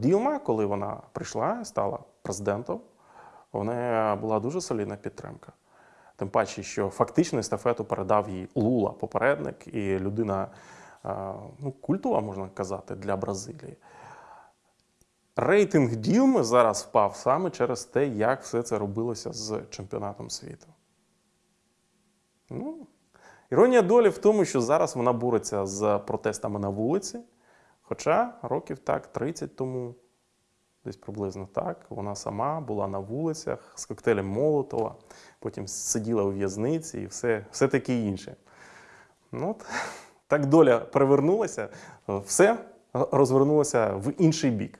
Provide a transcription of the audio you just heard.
Ділма, коли вона прийшла стала президентом, у неї була дуже солідна підтримка. Тим паче, що фактично естафету передав їй Лула, попередник, і людина е, ну, культова, можна казати, для Бразилії. Рейтинг Ділми зараз впав саме через те, як все це робилося з чемпіонатом світу. Ну, іронія долі в тому, що зараз вона бореться з протестами на вулиці. Хоча років так 30 тому, десь приблизно так, вона сама була на вулицях з коктейлем Молотова, потім сиділа у в'язниці і все, все таке інше. Ну, от, так доля перевернулася, все розвернулося в інший бік.